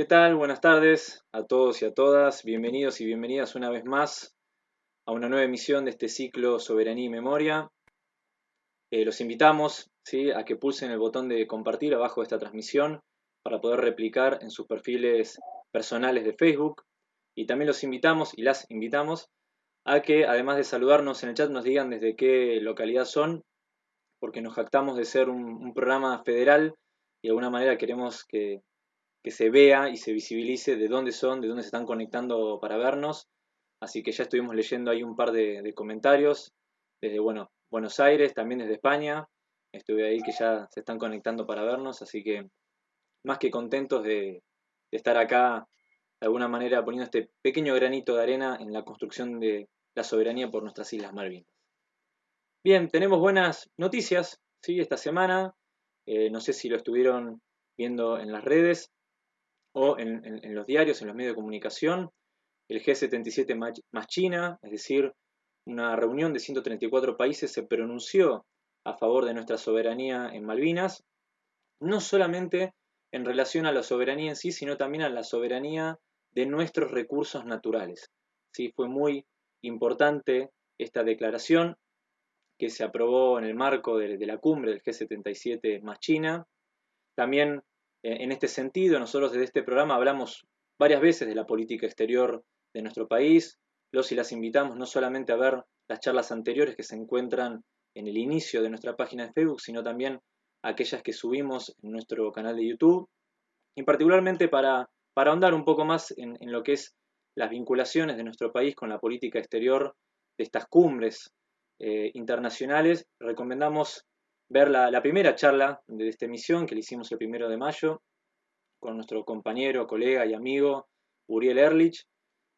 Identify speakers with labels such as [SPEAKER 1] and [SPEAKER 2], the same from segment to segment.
[SPEAKER 1] ¿Qué tal? Buenas tardes a todos y a todas. Bienvenidos y bienvenidas una vez más a una nueva emisión de este ciclo Soberanía y Memoria. Eh, los invitamos ¿sí? a que pulsen el botón de compartir abajo de esta transmisión para poder replicar en sus perfiles personales de Facebook. Y también los invitamos y las invitamos a que, además de saludarnos en el chat, nos digan desde qué localidad son, porque nos jactamos de ser un programa federal y de alguna manera queremos que que se vea y se visibilice de dónde son, de dónde se están conectando para vernos. Así que ya estuvimos leyendo ahí un par de, comentarios desde bueno, Buenos Aires, también desde España. Estuve ahí que ya se están conectando para vernos, así que más que contentos de, estar acá de alguna manera poniendo este pequeño granito de arena en la construcción de la soberanía por nuestras Islas Malvinas. Bien, tenemos buenas noticias ¿sí? esta semana. Eh, no sé si lo estuvieron viendo en las redes o en, los diarios, en los medios de comunicación, el G77 más China, es decir, una reunión de 134 países se pronunció a favor de nuestra soberanía en Malvinas, no solamente en relación a la soberanía en sí, sino también a la soberanía de nuestros recursos naturales. ¿Sí? Fue muy importante esta declaración que se aprobó en el marco de, de la cumbre del G77 más China. También en este sentido, nosotros desde este programa hablamos varias veces de la política exterior de nuestro país. Los y las invitamos no solamente a ver las charlas anteriores que se encuentran en el inicio de nuestra página de Facebook, sino también aquellas que subimos en nuestro canal de YouTube, y particularmente para, para ahondar un poco más en, lo que es las vinculaciones de nuestro país con la política exterior de estas cumbres eh, internacionales, recomendamos ver la, primera charla de esta emisión que le hicimos el primero de mayo con nuestro compañero, colega y amigo Uriel Erlich,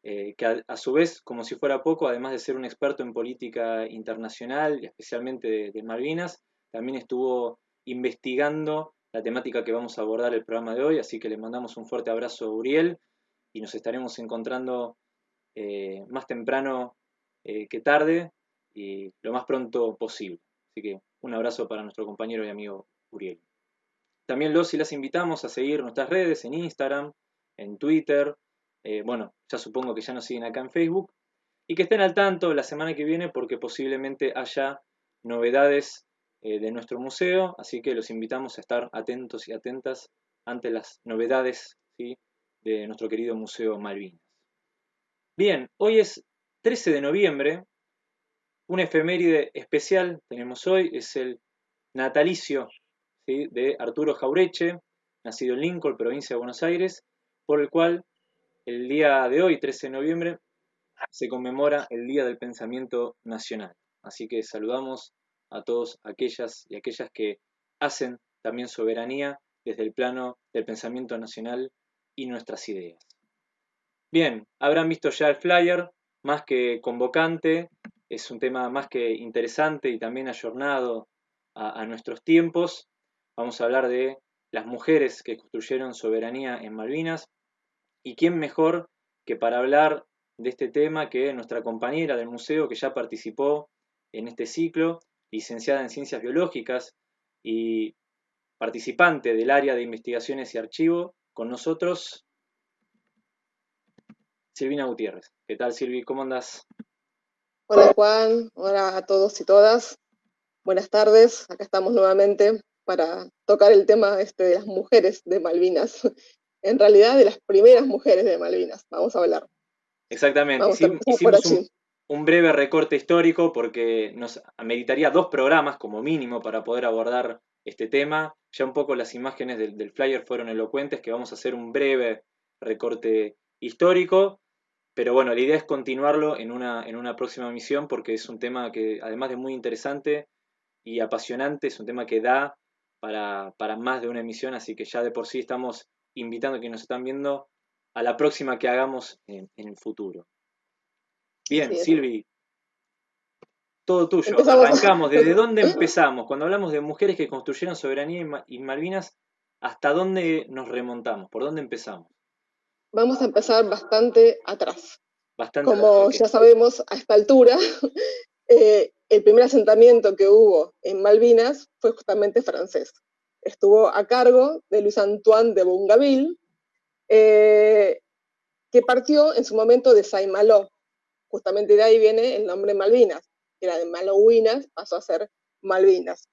[SPEAKER 1] eh, que a, su vez, como si fuera poco, además de ser un experto en política internacional, y especialmente de, Malvinas, también estuvo investigando la temática que vamos a abordar el programa de hoy, así que le mandamos un fuerte abrazo a Uriel y nos estaremos encontrando eh, más temprano eh, que tarde y lo más pronto posible. Así que un abrazo para nuestro compañero y amigo Uriel. También los y las invitamos a seguir nuestras redes en Instagram, en Twitter, eh, bueno, ya supongo que ya nos siguen acá en Facebook, y que estén al tanto la semana que viene porque posiblemente haya novedades eh, de nuestro museo, así que los invitamos a estar atentos y atentas ante las novedades de nuestro querido Museo Malvinas. Bien, hoy es 13 de noviembre, un efeméride especial tenemos hoy, es el natalicio de Arturo Jaureche, nacido en Lincoln, provincia de Buenos Aires, por el cual el día de hoy, 13 de noviembre, se conmemora el Día del Pensamiento Nacional. Así que saludamos a todos aquellas y aquellas que hacen también soberanía desde el plano del pensamiento nacional y nuestras ideas. Bien, habrán visto ya el flyer, más que convocante, es un tema más que interesante y también ayornado a, nuestros tiempos. Vamos a hablar de las mujeres que construyeron soberanía en Malvinas y quién mejor que para hablar de este tema que nuestra compañera del museo que ya participó en este ciclo, licenciada en Ciencias Biológicas y participante del área de investigaciones y archivo, con nosotros, Silvina Gutiérrez. ¿Qué tal, Silvi? ¿Cómo andas?
[SPEAKER 2] Hola Juan, hola a todos y todas. Buenas tardes, acá estamos nuevamente para tocar el tema este de las mujeres de Malvinas. En realidad de las primeras mujeres de Malvinas, vamos a hablar.
[SPEAKER 1] Exactamente, hicimos un, un, breve recorte histórico porque nos ameritaría dos programas como mínimo para poder abordar este tema. Ya un poco las imágenes del, del flyer fueron elocuentes, que vamos a hacer un breve recorte histórico pero bueno, la idea es continuarlo en una, en una próxima misión porque es un tema que, además de muy interesante y apasionante, es un tema que da para, más de una emisión, así que ya de por sí estamos invitando a quienes nos están viendo a la próxima que hagamos en, el futuro. Bien, Silvi, todo tuyo. Arrancamos. ¿Desde dónde empezamos? Cuando hablamos de mujeres que construyeron soberanía y Malvinas, ¿hasta dónde nos remontamos? ¿Por dónde empezamos?
[SPEAKER 2] Vamos a empezar bastante atrás. Como ya sabemos, a esta altura, eh, el primer asentamiento que hubo en Malvinas fue justamente francés. Estuvo a cargo de Luis Antoine de Bongaville, eh, que partió en su momento de Saint-Malo. Justamente de ahí viene el nombre Malvinas, que era de Malouinas, pasó a ser Malvinas.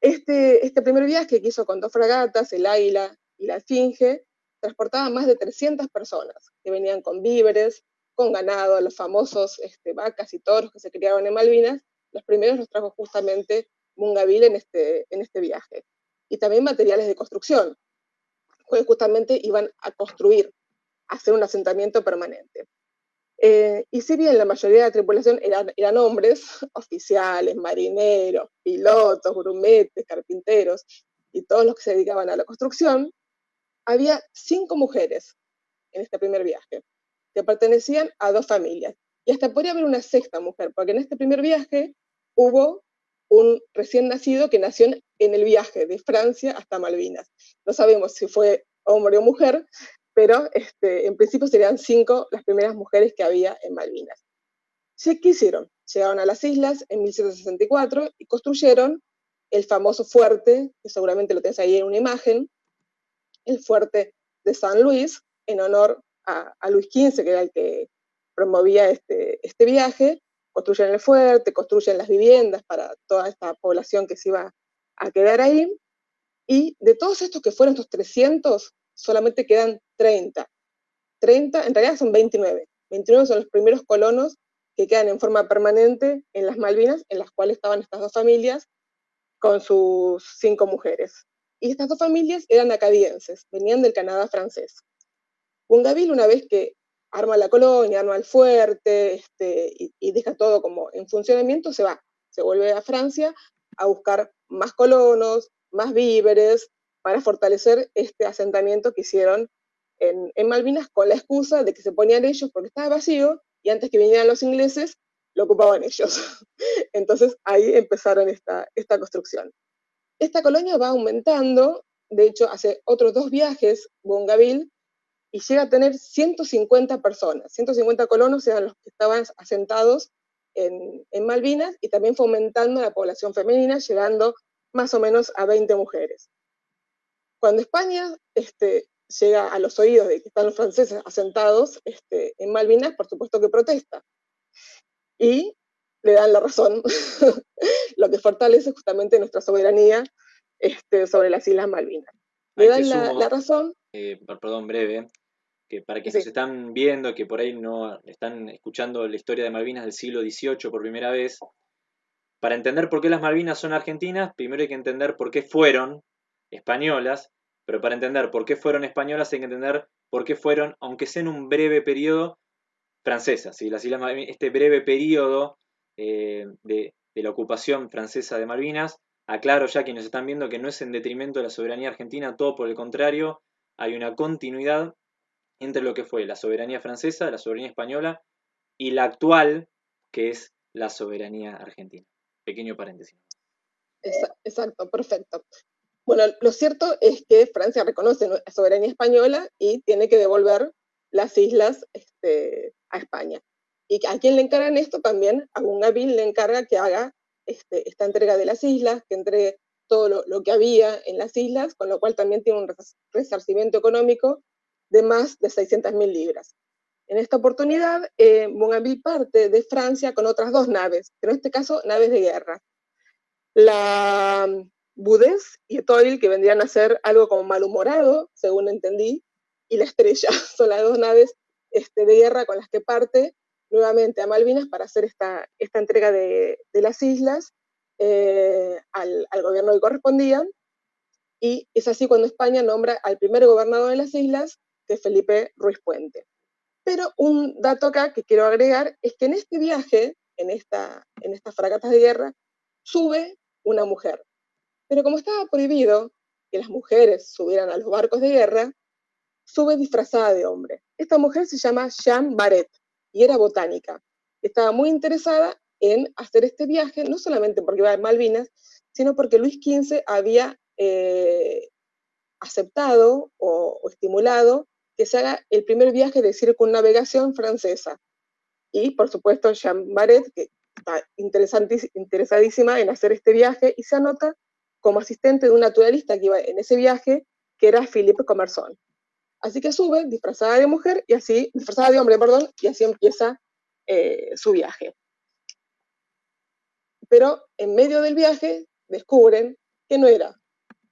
[SPEAKER 2] Este, este primer viaje que hizo con dos fragatas, el Águila y la Esfinge, transportaba más de 300 personas que venían con víveres, con ganado, los famosos este, vacas y toros que se criaron en Malvinas, los primeros los trajo justamente Mungaville en este, en este viaje. Y también materiales de construcción, que justamente iban a construir, a hacer un asentamiento permanente. Eh, y si bien la mayoría de la tripulación eran, eran hombres, oficiales, marineros, pilotos, grumetes, carpinteros y todos los que se dedicaban a la construcción, había cinco mujeres en este primer viaje, que pertenecían a dos familias. Y hasta podría haber una sexta mujer, porque en este primer viaje hubo un recién nacido que nació en el viaje de Francia hasta Malvinas. No sabemos si fue hombre o mujer, pero este, en principio serían cinco las primeras mujeres que había en Malvinas. ¿Qué hicieron? Llegaron a las islas en 1764 y construyeron el famoso fuerte, que seguramente lo tenés ahí en una imagen, el fuerte de San Luis, en honor a, Luis XV, que era el que promovía este, este viaje, construyen el fuerte, construyen las viviendas para toda esta población que se iba a quedar ahí, y de todos estos que fueron estos 300, solamente quedan 30. 30, en realidad son 29. 29 son los primeros colonos que quedan en forma permanente en las Malvinas, en las cuales estaban estas dos familias con sus cinco mujeres. Y estas dos familias eran acadienses, venían del Canadá francés. Bungaville, una vez que arma la colonia, arma el fuerte este, y, deja todo como en funcionamiento, se va, se vuelve a Francia a buscar más colonos, más víveres, para fortalecer este asentamiento que hicieron en, Malvinas con la excusa de que se ponían ellos porque estaba vacío y antes que vinieran los ingleses lo ocupaban ellos. Entonces ahí empezaron esta, esta construcción. Esta colonia va aumentando, de hecho hace otros dos viajes Bongaville y llega a tener 150 personas. 150 colonos eran los que estaban asentados en, Malvinas y también fomentando la población femenina, llegando más o menos a 20 mujeres. Cuando España este, llega a los oídos de que están los franceses asentados este, en Malvinas, por supuesto que protesta. Y le dan la razón, lo que fortalece justamente nuestra soberanía este, sobre las Islas Malvinas. Le dan la, razón.
[SPEAKER 1] Eh, perdón, breve que para quienes se están viendo, que por ahí no están escuchando la historia de Malvinas del siglo XVIII por primera vez, para entender por qué las Malvinas son argentinas, primero hay que entender por qué fueron españolas, pero para entender por qué fueron españolas hay que entender por qué fueron, aunque sea en un breve periodo, francesas. Las Islas este breve periodo eh, de, de la ocupación francesa de Malvinas, aclaro ya quienes están viendo que no es en detrimento de la soberanía argentina, todo por el contrario, hay una continuidad entre lo que fue la soberanía francesa, la soberanía española y la actual, que es la soberanía argentina. Pequeño paréntesis.
[SPEAKER 2] Exacto, perfecto. Bueno, lo cierto es que Francia reconoce la soberanía española y tiene que devolver las islas este, a España. ¿Y a quién le encargan esto? También a Bungaville le encarga que haga este, esta entrega de las islas, que entregue todo lo, lo, que había en las islas, con lo cual también tiene un resarcimiento económico de más de 600.000 libras. En esta oportunidad, eh, parte de Francia con otras dos naves, pero en este caso naves de guerra. La Boudès y Etoile, que vendrían a ser algo como malhumorado, según entendí, y la Estrella, son las dos naves este, de guerra con las que parte nuevamente a Malvinas para hacer esta, esta entrega de, las islas eh, al, al, gobierno que correspondía. Y es así cuando España nombra al primer gobernador de las islas, de Felipe Ruiz Puente. Pero un dato acá que quiero agregar es que en este viaje, en, esta, en estas fragatas de guerra, sube una mujer. Pero como estaba prohibido que las mujeres subieran a los barcos de guerra, sube disfrazada de hombre. Esta mujer se llama Jean Barret y era botánica. Estaba muy interesada en hacer este viaje, no solamente porque iba a Malvinas, sino porque Luis XV había eh, aceptado o, estimulado que se haga el primer viaje de circunnavegación francesa. Y, por supuesto, Jean Barret, que está interesadísima en hacer este viaje, y se anota como asistente de un naturalista que iba en ese viaje, que era Philippe Commerson. Así que sube disfrazada de mujer y así, disfrazada de hombre, perdón, y así empieza eh, su viaje. Pero en medio del viaje descubren que no era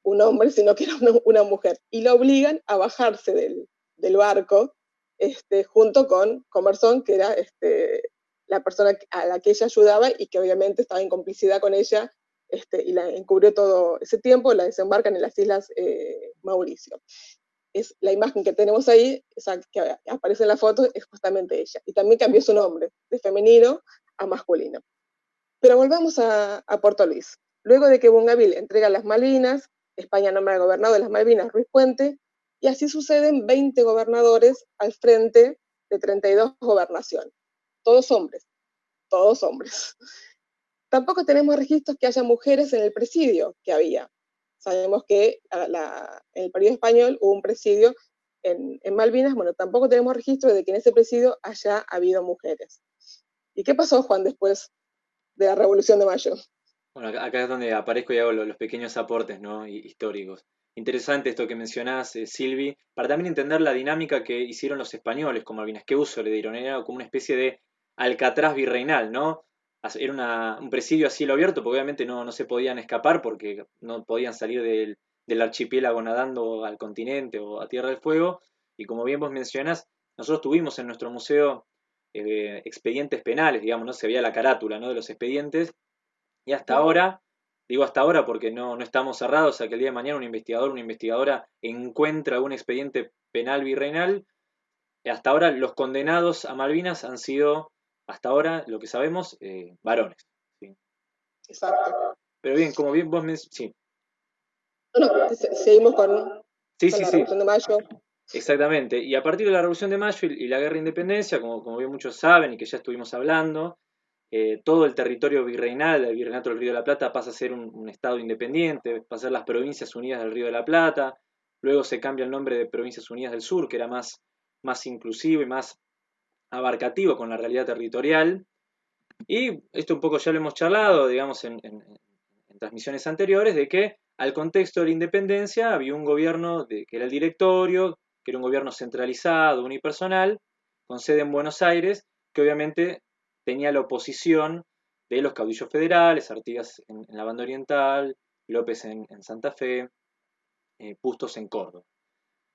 [SPEAKER 2] un hombre, sino que era una, mujer, y la obligan a bajarse del, barco este, junto con Comerson, que era este, la persona a la que ella ayudaba y que obviamente estaba en complicidad con ella este, y la encubrió todo ese tiempo, la desembarcan en las Islas eh, Mauricio. Es la imagen que tenemos ahí, que aparece en la foto, es justamente ella. Y también cambió su nombre, de femenino a masculino. Pero volvamos a, a Puerto Luis. Luego de que Bungaville entrega las Malvinas, España nombra al gobernador de las Malvinas, Ruiz Puente, y así suceden 20 gobernadores al frente de 32 gobernaciones. Todos hombres, todos hombres. Tampoco tenemos registros que haya mujeres en el presidio que había. Sabemos que en el periodo español hubo un presidio en, Malvinas, bueno, tampoco tenemos registro de que en ese presidio haya habido mujeres. ¿Y qué pasó, Juan, después de la Revolución de Mayo?
[SPEAKER 1] Bueno, acá es donde aparezco y hago los, pequeños aportes ¿no? históricos. Interesante esto que mencionás, eh, Silvi, para también entender la dinámica que hicieron los españoles con Malvinas. ¿Qué uso le dieron? Era como una especie de alcatraz virreinal, ¿no? Era un presidio a cielo abierto, porque obviamente no, no se podían escapar porque no podían salir del, archipiélago nadando al continente o a Tierra del Fuego. Y como bien vos mencionás, nosotros tuvimos en nuestro museo eh, expedientes penales, digamos, ¿no? Se veía la carátula ¿no? de los expedientes y hasta ahora, digo hasta ahora porque no, no estamos cerrados a que el día de mañana un investigador o una investigadora encuentra un expediente penal virreinal. Hasta ahora los condenados a Malvinas han sido, hasta ahora, lo que sabemos, eh, varones.
[SPEAKER 2] Exacto.
[SPEAKER 1] Pero bien, como bien vos me... Sí.
[SPEAKER 2] No, seguimos con,
[SPEAKER 1] sí, sí, la Revolución de Mayo. Exactamente. Y a partir de la Revolución de Mayo y, la Guerra de Independencia, como, como bien muchos saben y que ya estuvimos hablando, eh, todo el territorio virreinal del Virreinato del Río de la Plata pasa a ser un, estado independiente, pasa a ser las Provincias Unidas del Río de la Plata, luego se cambia el nombre de Provincias Unidas del Sur, que era más, más inclusivo y más abarcativo con la realidad territorial. Y esto un poco ya lo hemos charlado, digamos, en, transmisiones anteriores, de que al contexto de la independencia había un gobierno que era el directorio, que era un gobierno centralizado, unipersonal, con sede en Buenos Aires, que obviamente tenía la oposición de los caudillos federales, Artigas en, la banda oriental, López en, Santa Fe, eh, Pustos en Córdoba.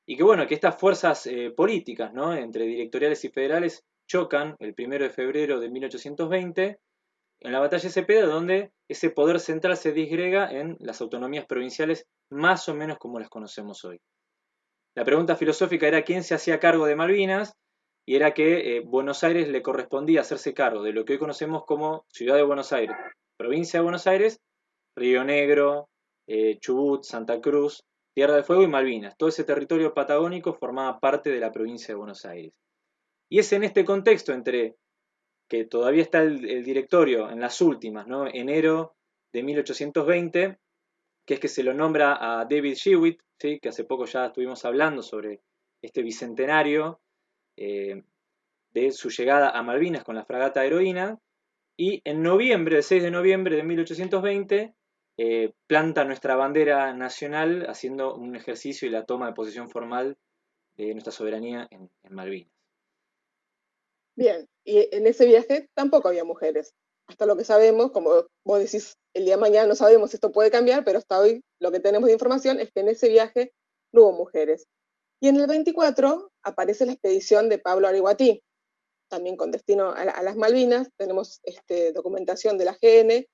[SPEAKER 1] Y que bueno, que estas fuerzas eh, políticas, ¿no? entre directoriales y federales, chocan el 1 de febrero de 1820 en la batalla de Cepeda, donde ese poder central se disgrega en las autonomías provinciales más o menos como las conocemos hoy. La pregunta filosófica era quién se hacía cargo de Malvinas, y era que eh, Buenos Aires le correspondía hacerse cargo de lo que hoy conocemos como Ciudad de Buenos Aires, provincia de Buenos Aires, Río Negro, eh, Chubut, Santa Cruz, Tierra del Fuego y Malvinas. Todo ese territorio patagónico formaba parte de la provincia de Buenos Aires. Y es en este contexto entre que todavía está el, directorio en las últimas, ¿no? enero de 1820, que es que se lo nombra a David Shewitt, que hace poco ya estuvimos hablando sobre este bicentenario eh, de su llegada a Malvinas con la fragata Heroína, y en noviembre, el 6 de noviembre de 1820, eh, planta nuestra bandera nacional haciendo un ejercicio y la toma de posición formal de nuestra soberanía en, Malvinas.
[SPEAKER 2] Bien, y en ese viaje tampoco había mujeres. Hasta lo que sabemos, como vos decís, el día de mañana no sabemos esto puede cambiar, pero hasta hoy lo que tenemos de información es que en ese viaje no hubo mujeres. Y en el 24 aparece la expedición de Pablo Ariguatí, también con destino a, las Malvinas. Tenemos este, documentación de la GN.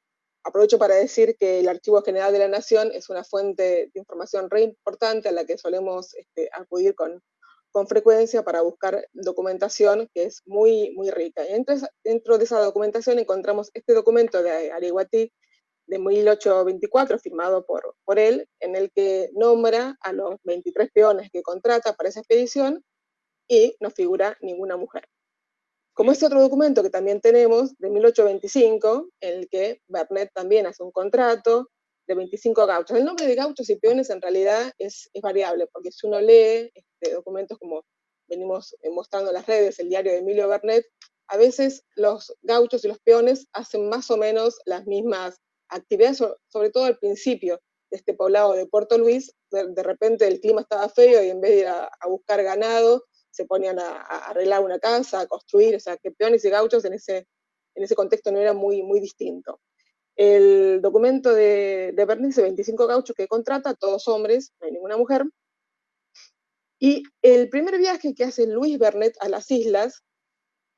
[SPEAKER 2] Aprovecho para decir que el Archivo General de la Nación es una fuente de información re importante a la que solemos este, acudir con, frecuencia para buscar documentación que es muy, muy rica. Y dentro de esa documentación encontramos este documento de Ariguatí, de 1824, firmado por, por él, en el que nombra a los 23 peones que contrata para esa expedición y no figura ninguna mujer. Como este otro documento que también tenemos, de 1825, en el que Bernet también hace un contrato de 25 gauchos. El nombre de gauchos y peones en realidad es, es variable, porque si uno lee este, documentos como venimos mostrando en las redes, el diario de Emilio Bernet, a veces los gauchos y los peones hacen más o menos las mismas actividades, sobre todo al principio este poblado de Puerto Luis, de, repente el clima estaba feo y en vez de ir a, buscar ganado, se ponían a, arreglar una casa, a construir, o sea, que peones y gauchos en ese, en ese contexto no era muy, muy distinto. El documento de, de dice 25 gauchos que contrata, todos hombres, no hay ninguna mujer. Y el primer viaje que hace Luis Bernet a las islas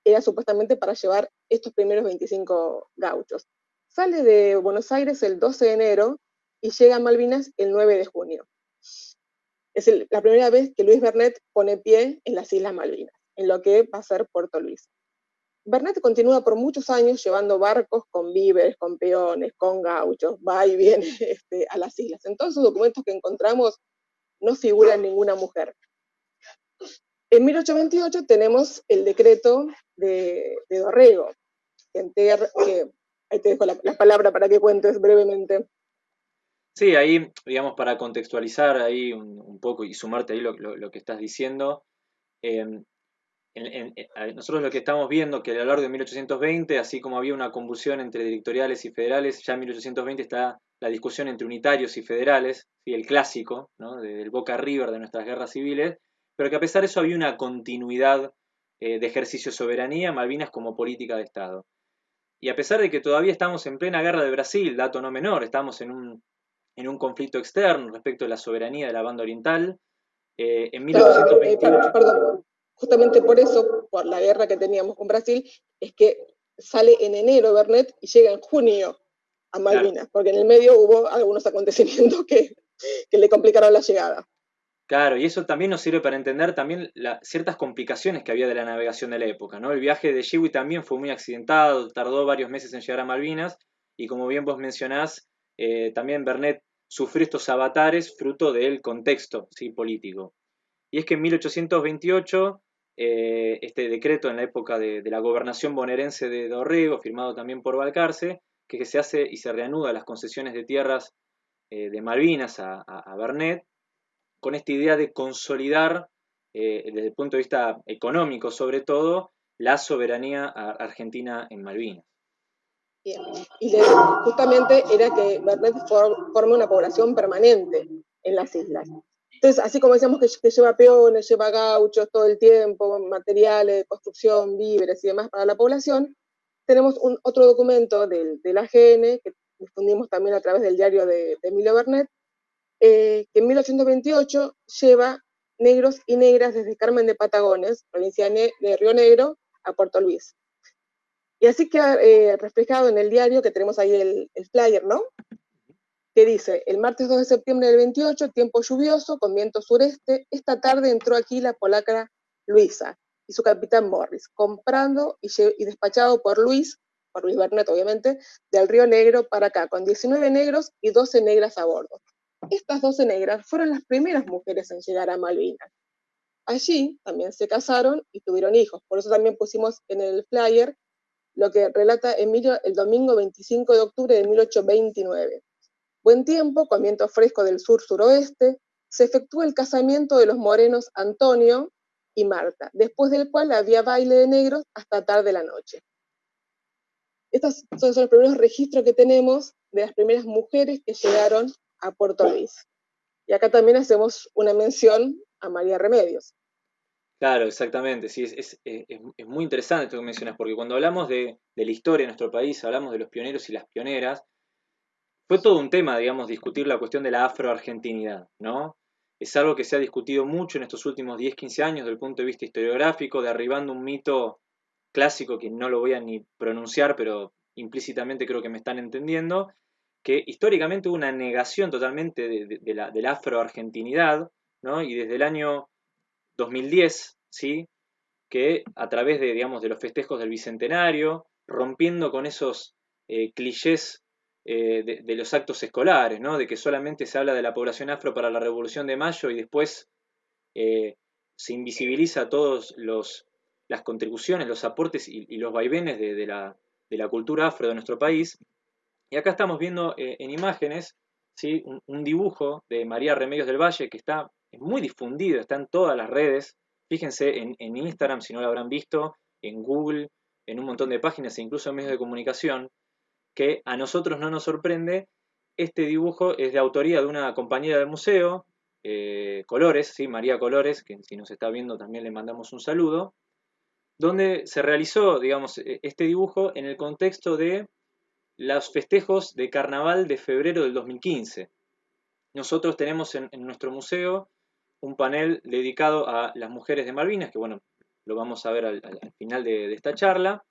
[SPEAKER 2] era supuestamente para llevar estos primeros 25 gauchos. Sale de Buenos Aires el 12 de enero y llega a Malvinas el 9 de junio. Es la primera vez que Luis Bernet pone pie en las Islas Malvinas, en lo que va a ser Puerto Luis. Bernet continúa por muchos años llevando barcos con víveres, con peones, con gauchos, va y viene este, a las islas. En todos esos documentos que encontramos no figura ninguna mujer. En 1828 tenemos el decreto de, Dorrego, que, ahí te dejo la, palabra para que cuentes brevemente.
[SPEAKER 1] Sí, ahí, digamos, para contextualizar ahí un, poco y sumarte ahí lo, que estás diciendo, em, nosotros lo que estamos viendo que a lo largo de 1820, así como había una convulsión entre directoriales y federales, ya en 1820 está la discusión entre unitarios y federales, y el clásico, ¿no? del Boca River de nuestras guerras civiles, pero que a pesar de eso había una continuidad eh, de ejercicio de soberanía, Malvinas como política de Estado. Y a pesar de que todavía estamos en plena guerra de Brasil, dato no menor, estamos en un, en un conflicto externo respecto de la soberanía de la banda oriental,
[SPEAKER 2] eh, en 1828... Perdón, justamente por eso, por la guerra que teníamos con Brasil, es que sale en enero Bernet y llega en junio a Malvinas, porque en el medio hubo algunos acontecimientos que, que le complicaron la llegada.
[SPEAKER 1] Claro, y eso también nos sirve para entender también ciertas complicaciones que había de la navegación de la época, ¿no? El viaje de Shiwi también fue muy accidentado, tardó varios meses en llegar a Malvinas, y como bien vos mencionás, eh, también Bernet sufrió estos avatares fruto del contexto ¿sí? político. Y es que en 1828, eh, este decreto en la época de, la gobernación bonaerense de Dorrego, firmado también por Balcarce, que, se hace y se reanuda las concesiones de tierras eh, de Malvinas a, a Bernet, con esta idea de consolidar, desde el punto de vista económico sobre todo, la soberanía argentina en Malvinas.
[SPEAKER 2] Y justamente era que Bernet forme una población permanente en las islas. Entonces, así como decíamos que, lleva peones, lleva gauchos todo el tiempo, materiales, construcción, víveres y demás para la población, tenemos un, otro documento del, del AGN que difundimos también a través del diario de, de Emilio Bernet, eh, que en 1828 lleva negros y negras desde Carmen de Patagones, provincia de Río Negro, a Puerto Luis. Y así queda eh, reflejado en el diario, que tenemos ahí el, flyer, ¿no? Que dice, el martes 2 de septiembre del 28, tiempo lluvioso, con viento sureste, esta tarde entró aquí la polaca Luisa y su capitán Morris, comprando y, y despachado por Luis, por Luis Bernet obviamente, del Río Negro para acá, con 19 negros y 12 negras a bordo. Estas 12 negras fueron las primeras mujeres en llegar a Malvinas. Allí también se casaron y tuvieron hijos. Por eso también pusimos en el flyer lo que relata Emilio el domingo 25 de octubre de 1829. Buen tiempo, con viento fresco del sur-suroeste, se efectuó el casamiento de los morenos Antonio y Marta, después del cual había baile de negros hasta tarde de la noche. Estos son los primeros registros que tenemos de las primeras mujeres que llegaron a Puerto Luis. Y acá también hacemos una mención a María Remedios.
[SPEAKER 1] Claro, exactamente, sí, es, muy interesante esto que mencionas, porque cuando hablamos de, la historia de nuestro país, hablamos de los pioneros y las pioneras, fue todo un tema, digamos, discutir la cuestión de la afroargentinidad, ¿no? Es algo que se ha discutido mucho en estos últimos 10, 15 años desde el punto de vista historiográfico, derribando un mito clásico que no lo voy a ni pronunciar, pero implícitamente creo que me están entendiendo, que históricamente hubo una negación totalmente de, la, de afroargentinidad, ¿no? y desde el año 2010, ¿sí? que a través de, digamos, de los festejos del Bicentenario, rompiendo con esos eh, clichés eh, de, los actos escolares, ¿no? de que solamente se habla de la población afro para la Revolución de Mayo y después eh, se invisibiliza todas las contribuciones, los aportes y, los vaivenes de, la, de la cultura afro de nuestro país, y acá estamos viendo en imágenes ¿sí? Un, dibujo de María Remedios del Valle que está muy difundido, está en todas las redes. Fíjense en, Instagram, si no lo habrán visto, en Google, en un montón de páginas e incluso en medios de comunicación, que a nosotros no nos sorprende este dibujo es de autoría de una compañera del museo, eh, Colores, ¿sí? María Colores, que si nos está viendo también le mandamos un saludo, donde se realizó, digamos, e, este dibujo en el contexto de los festejos de carnaval de febrero del 2015. Nosotros tenemos en, nuestro museo un panel dedicado a las mujeres de Malvinas, que bueno, lo vamos a ver al, final de, esta charla.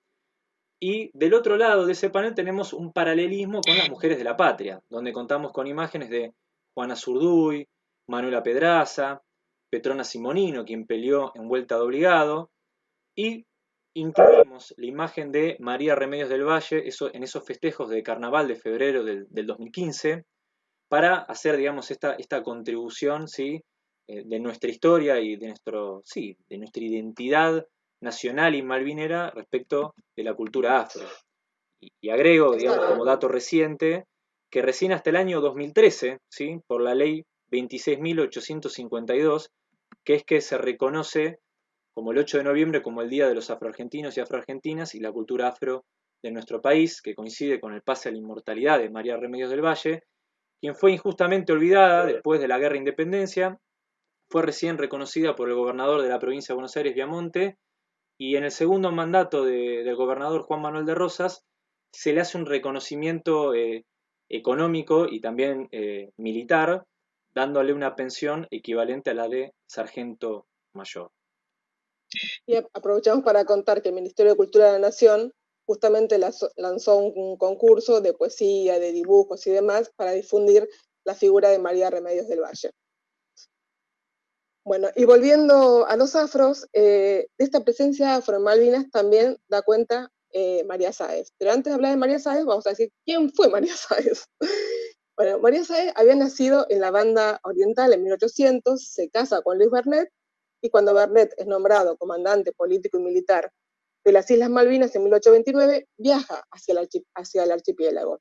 [SPEAKER 1] Y del otro lado de ese panel tenemos un paralelismo con las mujeres de la patria, donde contamos con imágenes de Juana Zurduy, Manuela Pedraza, Petrona Simonino, quien peleó en vuelta de obligado, y incluimos la imagen de María Remedios del Valle eso, en esos festejos de carnaval de febrero del, 2015 para hacer, digamos, esta, esta contribución ¿sí? Eh, de nuestra historia y de, nuestro, sí, de nuestra identidad nacional y malvinera respecto de la cultura afro. Y, agrego, digamos, como dato reciente, que recién hasta el año 2013, ¿sí? por la ley 26.852, que es que se reconoce como el 8 de noviembre como el Día de los Afroargentinos y Afroargentinas y la cultura afro de nuestro país, que coincide con el pase a la inmortalidad de María Remedios del Valle, quien fue injustamente olvidada después de la Guerra de Independencia, fue recién reconocida por el gobernador de la provincia de Buenos Aires, Viamonte, y en el segundo mandato del gobernador Juan Manuel de Rosas se le hace un reconocimiento eh, económico y también eh, militar, dándole una pensión equivalente a la de sargento mayor.
[SPEAKER 2] Y aprovechamos para contar que el Ministerio de Cultura de la Nación justamente lanzó un concurso de poesía, de dibujos y demás para difundir la figura de María Remedios del Valle. Bueno, y volviendo a los afros, eh, de esta presencia afro en Malvinas también da cuenta eh, María Sáez. Pero antes de hablar de María Sáez, vamos a decir, ¿quién fue María Sáez? bueno, María Sáez había nacido en la banda oriental en 1800, se casa con Luis Bernet y cuando Bernet es nombrado comandante político y militar de las Islas Malvinas en 1829, viaja hacia el, hacia el archipiélago.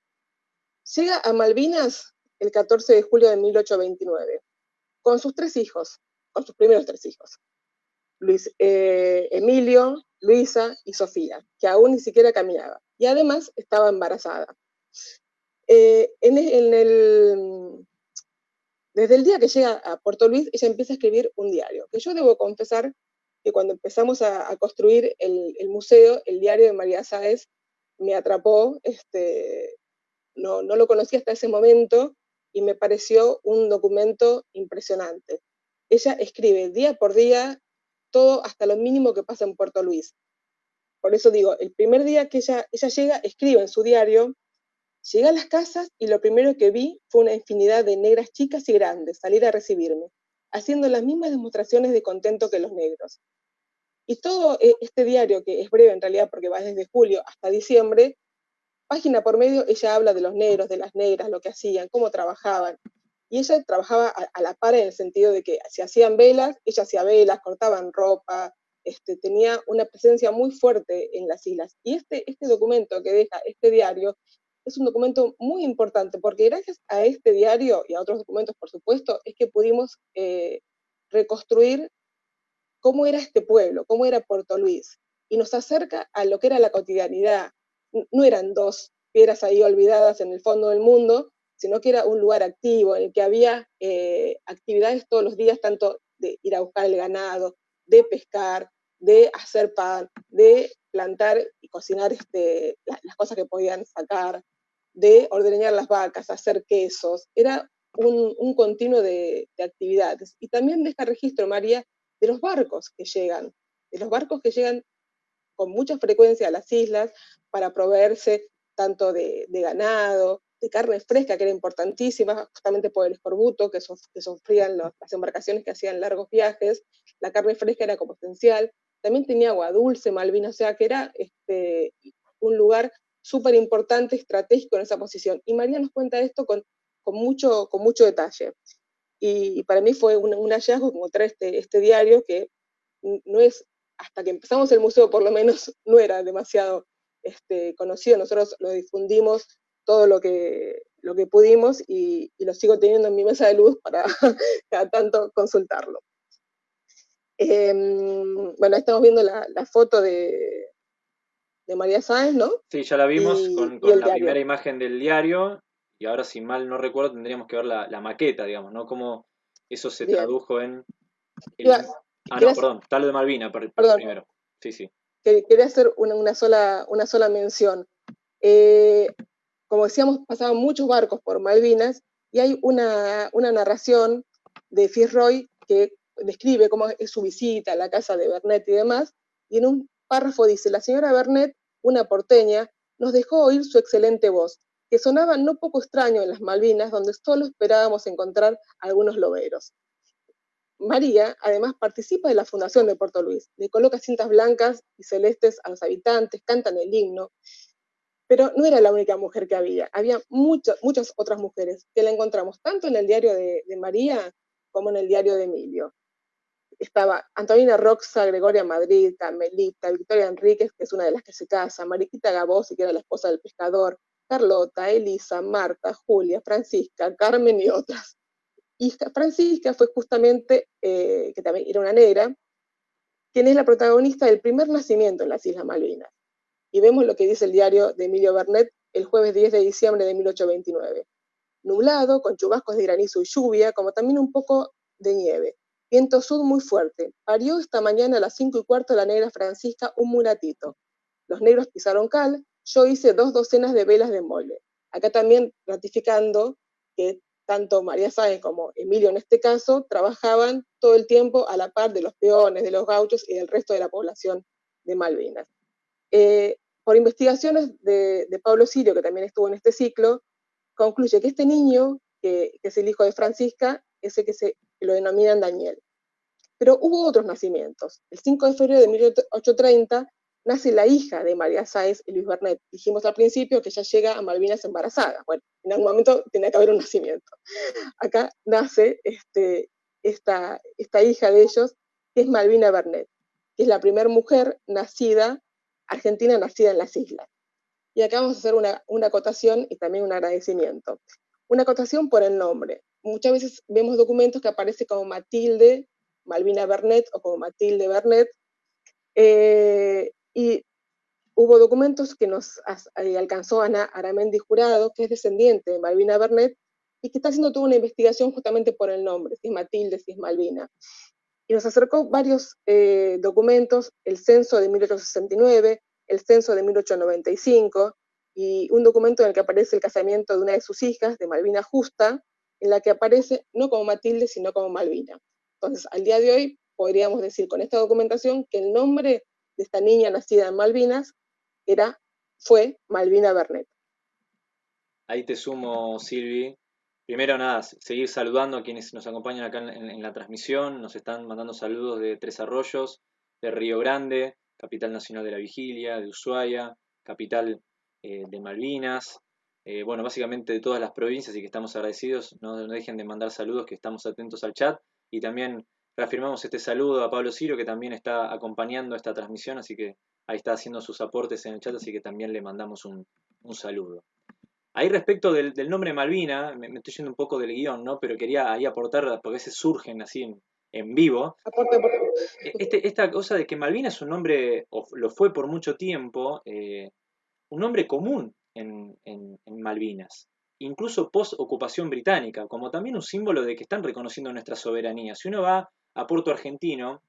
[SPEAKER 2] Llega a Malvinas el 14 de julio de 1829, con sus tres hijos, con sus primeros tres hijos, Luis, eh, Emilio, Luisa y Sofía, que aún ni siquiera caminaba, y además estaba embarazada. Eh, el, desde el día que llega a Puerto Luis, ella empieza a escribir un diario, que yo debo confesar que cuando empezamos a, construir el, museo, el diario de María Sáez me atrapó, este, no, no lo conocí hasta ese momento y me pareció un documento impresionante. Ella escribe día por día todo hasta lo mínimo que pasa en Puerto Luis. Por eso digo, el primer día que ella, llega, escribe en su diario Llegué a las casas y lo primero que vi fue una infinidad de negras chicas y grandes salir a recibirme, haciendo las mismas demostraciones de contento que los negros. Y todo eh, este diario, que es breve en realidad porque va desde julio hasta diciembre, página por medio ella habla de los negros, de las negras, lo que hacían, cómo trabajaban. Y ella trabajaba a, la par en el sentido de que se hacían velas, ella hacía velas, cortaban ropa, este, tenía una presencia muy fuerte en las islas. Y este, este documento que deja este diario es un documento muy importante, porque gracias a este diario y a otros documentos, por supuesto, es que pudimos eh, reconstruir cómo era este pueblo, cómo era Puerto Luis, y nos acerca a lo que era la cotidianidad. No eran dos piedras ahí olvidadas en el fondo del mundo, sino que era un lugar activo, en el que había eh, actividades todos los días, tanto de ir a buscar el ganado, de pescar, de hacer pan, de plantar y cocinar este, las cosas que podían sacar, de ordeñar las vacas, hacer quesos, era un, continuo de, actividades. Y también deja registro, María, de los barcos que llegan, de los barcos que llegan con mucha frecuencia a las islas para proveerse tanto de, ganado, carne fresca, que era importantísima, justamente por el escorbuto que, sufrían las embarcaciones que hacían largos viajes, la carne fresca era como esencial, también tenía agua dulce, Malvina, o sea que era este, un lugar súper importante, estratégico en esa posición. Y María nos cuenta esto con, con, mucho, con mucho detalle. Y, para mí fue un, hallazgo encontrar este, este diario que no es, hasta que empezamos el museo por lo menos, no era demasiado este, conocido. Nosotros lo difundimos todo lo que, lo que pudimos y, lo sigo teniendo en mi mesa de luz para cada tanto consultarlo. Em, bueno, estamos viendo la, la foto de, de María Sáenz, ¿no?
[SPEAKER 1] Sí, ya la vimos con, la primera imagen del diario y ahora si mal no recuerdo tendríamos que ver la, maqueta, digamos, ¿no? Cómo eso se tradujo en... ah, no, perdón, tal de Malvina primero. Sí, sí.
[SPEAKER 2] Quería hacer una, sola, una sola mención. Eh, como decíamos, pasaban muchos barcos por Malvinas y hay una, una narración de Fitzroy que describe cómo es su visita a la casa de Bernet y demás, y en un párrafo dice, la señora Bernet, una porteña, nos dejó oír su excelente voz, que sonaba no poco extraño en las Malvinas, donde solo esperábamos encontrar algunos loberos. María, además, participa de la fundación de Puerto Luis, le coloca cintas blancas y celestes a los habitantes, cantan el himno, pero no era la única mujer que había, había muchas, otras mujeres que la encontramos tanto en el diario de, de María como en el diario de Emilio estaba Antonina Roxa, Gregoria Madrid, Carmelita, Victoria Enríquez, que es una de las que se casa, Mariquita Gabosi, que era la esposa del pescador, Carlota, Elisa, Marta, Julia, Francisca, Carmen y otras. Y Francisca fue justamente, eh, que también era una negra, quien es la protagonista del primer nacimiento en las Islas Malvinas. Y vemos lo que dice el diario de Emilio Bernet el jueves 10 de diciembre de 1829. Nublado, con chubascos de granizo y lluvia, como también un poco de nieve. Viento sur muy fuerte. Parió esta mañana a las cinco y cuarto la negra Francisca un mulatito. Los negros pisaron cal, yo hice dos docenas de velas de mole. Acá también ratificando que tanto María Sáenz como Emilio en este caso trabajaban todo el tiempo a la par de los peones, de los gauchos y del resto de la población de Malvinas. Eh, por investigaciones de, Pablo Sirio, que también estuvo en este ciclo, concluye que este niño, que, es el hijo de Francisca, es el que se lo denominan Daniel. Pero hubo otros nacimientos. El 5 de febrero de 1830 nace la hija de María Sáez y Luis Bernet. Dijimos al principio que ella llega a Malvinas embarazada. Bueno, en algún momento tenía que haber un nacimiento. Acá nace este, esta, esta hija de ellos, que es Malvina Bernet, que es la primera mujer nacida, argentina nacida en las islas. Y acá vamos a hacer una, una acotación y también un agradecimiento. Una acotación por el nombre muchas veces vemos documentos que aparece como Matilde Malvina Bernet o como Matilde Bernet, eh, y hubo documentos que nos eh, alcanzó Ana Aramendi Jurado, que es descendiente de Malvina Bernet, y que está haciendo toda una investigación justamente por el nombre, si Matilde, si es Malvina. Y nos acercó varios eh, documentos, el censo de 1869, el censo de 1895, y un documento en el que aparece el casamiento de una de sus hijas, de Malvina Justa, en la que aparece no como Matilde, sino como Malvina. Entonces, al día de hoy, podríamos decir con esta documentación que el nombre de esta niña nacida en Malvinas era, fue Malvina Bernet.
[SPEAKER 1] Ahí te sumo, Silvi. Primero, nada, seguir saludando a quienes nos acompañan acá en, la transmisión. Nos están mandando saludos de Tres Arroyos, de Río Grande, capital nacional de la vigilia, de Ushuaia, capital eh, de Malvinas, eh, bueno, básicamente de todas las provincias y que estamos agradecidos. No, dejen de mandar saludos, que estamos atentos al chat. Y también reafirmamos este saludo a Pablo Ciro, que también está acompañando esta transmisión, así que ahí está haciendo sus aportes en el chat, así que también le mandamos un, saludo. Ahí respecto del, nombre Malvina, me, estoy yendo un poco del guion, ¿no? Pero quería ahí aportar, porque a veces surgen así en, vivo. E, este, esta cosa de que Malvina es un nombre, o lo fue por mucho tiempo, eh, un nombre común en, Malvinas, incluso post-ocupación británica, como también un símbolo de que están reconociendo nuestra soberanía. Si uno va a Puerto Argentino,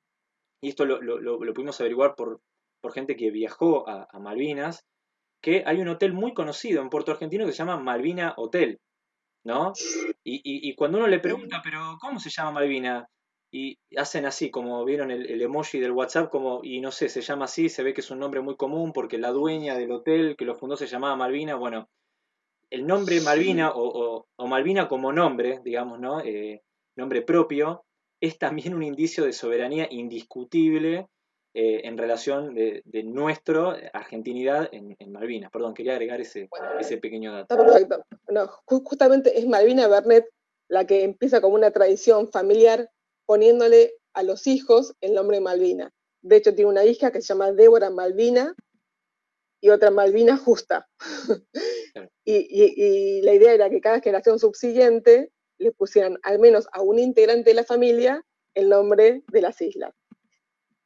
[SPEAKER 1] y esto lo, pudimos averiguar por, por, gente que viajó a, Malvinas, que hay un hotel muy conocido en Puerto Argentino que se llama Malvina Hotel, ¿no? Y, cuando uno le pregunta, pero ¿cómo se llama Malvina? y hacen así, como vieron el, emoji del WhatsApp, como, y no sé, se llama así, se ve que es un nombre muy común porque la dueña del hotel que lo fundó se llamaba Malvina, bueno, el nombre Malvina o, Malvina como nombre, digamos, ¿no? Eh, nombre propio, es también un indicio de soberanía indiscutible eh, en relación de, nuestra argentinidad en, Malvinas. Perdón, quería agregar ese, ese pequeño dato.
[SPEAKER 2] Está perfecto. No, justamente es Malvina Bernet la que empieza como una tradición familiar poniéndole a los hijos el nombre Malvina. De hecho, tiene una hija que se llama Débora Malvina y otra Malvina Justa. y, la idea era que cada generación subsiguiente le pusieran al menos a un integrante de la familia el nombre de las islas.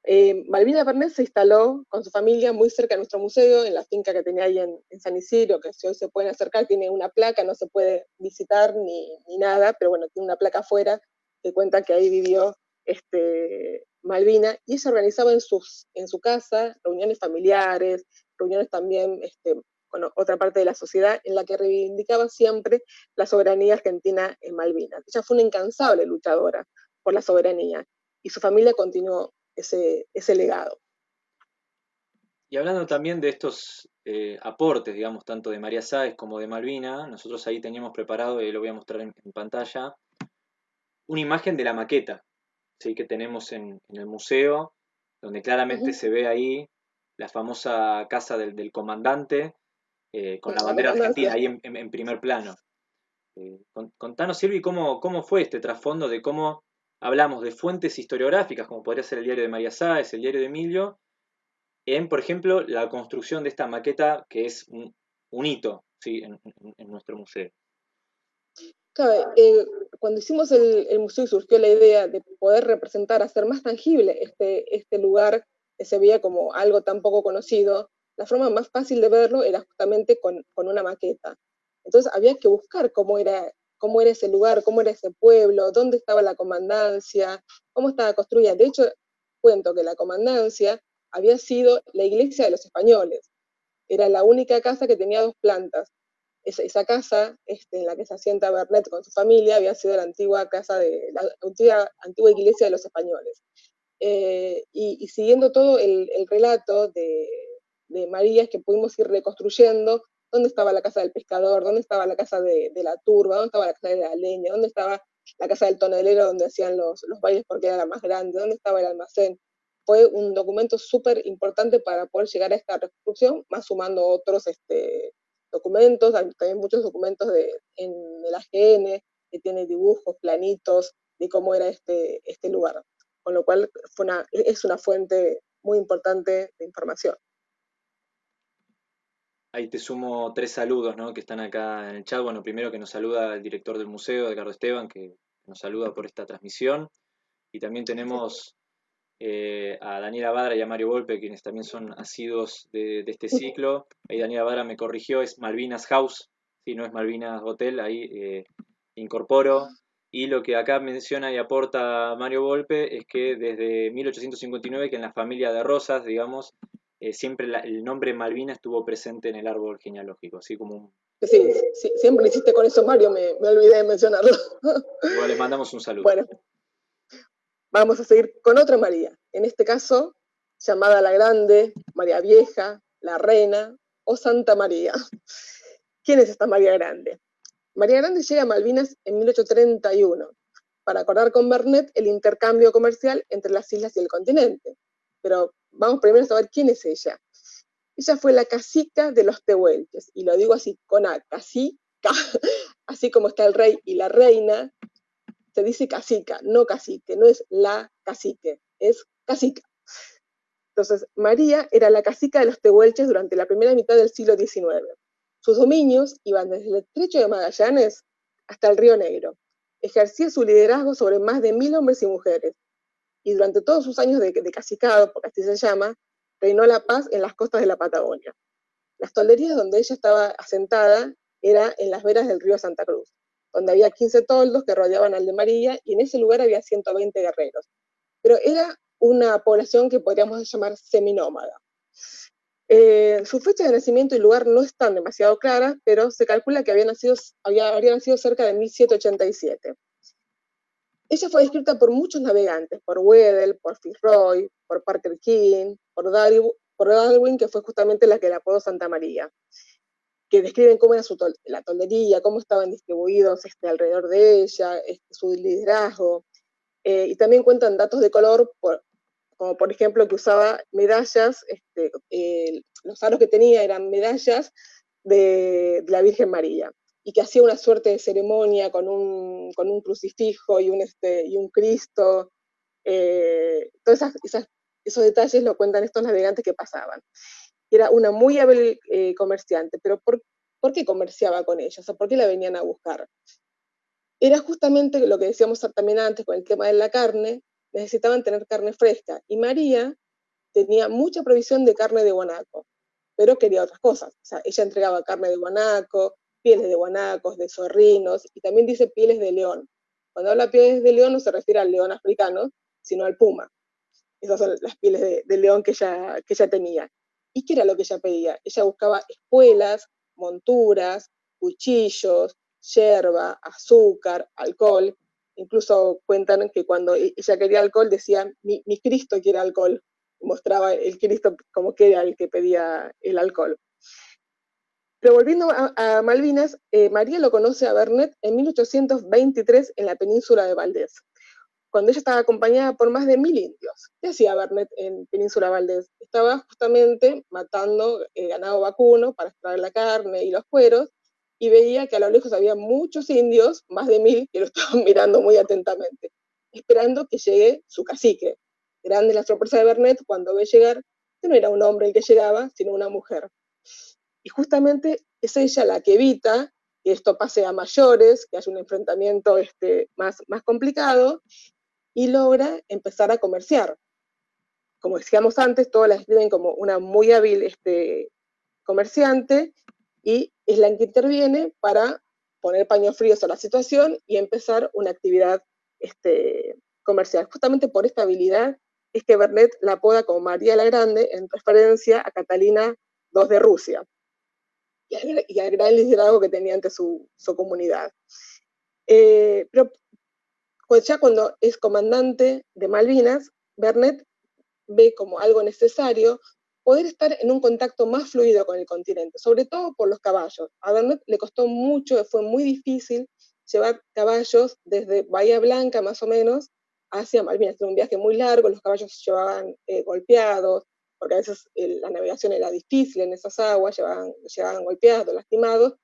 [SPEAKER 2] Eh, Malvina Bernet se instaló con su familia muy cerca de nuestro museo, en la finca que tenía ahí en, San Isidro, que si hoy se pueden acercar, tiene una placa, no se puede visitar ni, nada, pero bueno, tiene una placa afuera que cuenta que ahí vivió este, Malvina, y ella organizaba en su casa reuniones familiares, reuniones también este, con otra parte de la sociedad, en la que reivindicaba siempre la soberanía argentina en Malvinas. Ella fue una incansable luchadora por la soberanía, y su familia continuó ese, ese legado.
[SPEAKER 1] Y hablando también de estos eh, aportes, digamos, tanto de María Sáez como de Malvina, nosotros ahí teníamos preparado, y lo voy a mostrar en, pantalla, una imagen de la maqueta ¿sí? que tenemos en, el museo, donde claramente se ve ahí la famosa casa del, comandante, eh, con la bandera argentina ahí en, primer plano. Eh, contanos, Silvi, cómo, cómo fue este trasfondo de cómo hablamos de fuentes historiográficas, como podría ser el diario de María Sáez, el diario de Emilio, en, por ejemplo, la construcción de esta maqueta que es un, hito ¿sí? en, nuestro museo.
[SPEAKER 2] Claro, eh, cuando hicimos el, museo y surgió la idea de poder representar, hacer más tangible este, este lugar que se veía como algo tan poco conocido, la forma más fácil de verlo era justamente con, con una maqueta. Entonces había que buscar cómo era cómo era ese lugar, cómo era ese pueblo, dónde estaba la comandancia, cómo estaba construida. De hecho, cuento que la comandancia había sido la iglesia de los españoles. Era la única casa que tenía dos plantas. Esa, casa este, en la que se asienta Bernet con su familia había sido la antigua casa de la antigua, iglesia de los españoles. Eh, y, siguiendo todo el, relato de, de María que pudimos ir reconstruyendo dónde estaba la casa del pescador, dónde estaba la casa de, la turba, dónde estaba la casa de la leña, dónde estaba la casa del tonelero donde hacían los, los bailes porque era la más grande, dónde estaba el almacén. Fue un documento súper importante para poder llegar a esta reconstrucción, más sumando otros este, documentos, hay también muchos documentos de, en el AGN, que tiene dibujos, planitos de cómo era este, este lugar. Con lo cual fue una, es una fuente muy importante de información.
[SPEAKER 1] Ahí te sumo tres saludos ¿no? que están acá en el chat. Bueno, primero que nos saluda el director del museo, Edgardo Esteban, que nos saluda por esta transmisión. Y también tenemos eh, a Daniela Badra y a Mario Volpe, quienes también son asidos de, este ciclo. Ahí Daniela Badra me corrigió, es Malvinas House, si no es Malvinas Hotel, ahí eh, incorporo. Y lo que acá menciona y aporta Mario Volpe es que desde 1859, que en la familia de Rosas, digamos, eh, siempre el nombre Malvina estuvo presente en el árbol genealógico, así como un...
[SPEAKER 2] Sí, sí siempre hiciste con eso, Mario, me, olvidé de mencionarlo.
[SPEAKER 1] Igual les mandamos un saludo.
[SPEAKER 2] Bueno, vamos a seguir con otra María, en este caso llamada la Grande, María Vieja, la Reina o Santa María. ¿Quién es esta María Grande? María Grande llega a Malvinas en 1831 para acordar con Bernet el intercambio comercial entre las islas y el continente. Pero vamos primero a saber quién es ella. Ella fue la cacica de los tehuelches, y lo digo así con A, cacica, así como está el rey y la reina, se dice cacica, no cacique, no es la cacique, es cacica. Entonces, María era la cacica de los tehuelches durante la primera mitad del siglo XIX. Sus dominios iban desde el estrecho de Magallanes hasta el Río Negro. Ejercía su liderazgo sobre más de mil hombres y mujeres, y durante todos sus años de, de cacicado, porque así se llama, reinó la paz en las costas de la Patagonia. Las tolderías donde ella estaba asentada era en las veras del río Santa Cruz, donde había 15 toldos que rodeaban al de María y en ese lugar había 120 guerreros. Pero era una población que podríamos llamar seminómada. Eh, su fecha de nacimiento y lugar no están demasiado claras, pero se calcula que había habría nacido cerca de 1787. Ella fue descrita por muchos navegantes, por Weddell, por Fitzroy, por Parker King, por Darwin, que fue justamente la que la apodó Santa María, que describen cómo era su la toldería, cómo estaban distribuidos este, alrededor de ella, este, su liderazgo, eh, y también cuentan datos de color, como por ejemplo que usaba medallas, este, eh, los aros que tenía eran medallas de la Virgen María y que hacía una suerte de ceremonia con un, con un crucifijo y un, este, y un Cristo. Eh, todos esos detalles lo cuentan estos navegantes que pasaban. Era una muy hábil eh, comerciante, pero ¿por, ¿por, qué comerciaba con ellos? O ¿Por qué la venían a buscar? Era justamente lo que decíamos también antes con el tema de la carne, necesitaban tener carne fresca y María tenía mucha provisión de carne de guanaco, pero quería otras cosas. O sea, ella entregaba carne de guanaco, pieles de guanacos, de zorrinos y también dice pieles de león. Cuando habla pieles de león no se refiere al león africano, sino al puma. Esas son las pieles de, león que ella, que ella tenía. ¿Y qué era lo que ella pedía? Ella buscaba espuelas, monturas, cuchillos, yerba, azúcar, alcohol. Incluso cuentan que cuando e-, ella quería alcohol decía, mi, Cristo quiere alcohol. Mostraba el Cristo como que era el que pedía el alcohol. Pero volviendo a, Malvinas, eh, María lo conoce a Bernet en 1823 en la península de Valdés cuando ella estaba acompañada por más de mil indios. ¿Qué hacía Bernet en Península Valdés? Estaba justamente matando eh, ganado vacuno para extraer la carne y los cueros, y veía que a lo lejos había muchos indios, más de mil, que lo estaban mirando muy atentamente, esperando que llegue su cacique. Grande la sorpresa de Bernet cuando ve llegar que no era un hombre el que llegaba, sino una mujer. Y justamente es ella la que evita que esto pase a mayores, que haya un enfrentamiento este, más, más complicado, y logra empezar a comerciar. Como decíamos antes, todas la describen como una muy hábil este, comerciante y es la que interviene para poner paños fríos a la situación y empezar una actividad este, comercial. Justamente por esta habilidad es que Bernet la apoda como María la Grande en referencia a Catalina II de Rusia y al, gran liderazgo que tenía ante su, comunidad. Eh, pero pues ya cuando es comandante de Malvinas, Bernet ve como algo necesario poder estar en un contacto más fluido con el continente, sobre todo por los caballos. A Bernet le costó mucho, fue muy difícil llevar caballos desde Bahía Blanca más o menos hacia Malvinas. Era un viaje muy largo, los caballos se llevaban eh, golpeados, porque a veces la navegación era difícil en esas aguas, llevaban, llevaban golpeados, lastimados,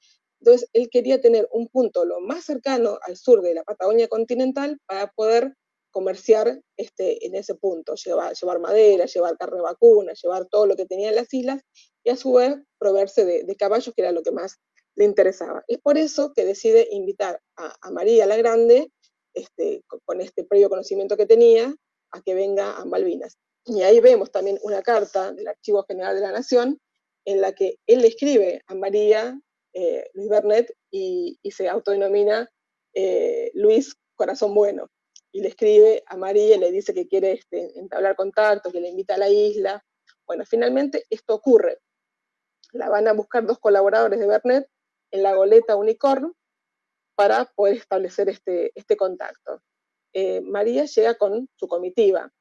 [SPEAKER 2] entonces, él quería tener un punto lo más cercano al sur de la Patagonia continental para poder comerciar este, en ese punto, llevar, llevar madera, llevar carne vacuna, llevar todo lo que tenía en las islas y a su vez proveerse de, caballos, que era lo que más le interesaba. Es por eso que decide invitar a, María la Grande, este, con, este previo conocimiento que tenía, a que venga a Malvinas. Y ahí vemos también una carta del Archivo General de la Nación en la que él le escribe a María eh, Luis Bernet y, se autodenomina eh, Luis Corazón Bueno. Y le escribe a María y le dice que quiere este, entablar contacto, que le invita a la isla. Bueno, finalmente esto ocurre. La van a buscar dos colaboradores de Bernet en la goleta Unicorn para poder establecer este, este contacto. Eh, María llega con su comitiva,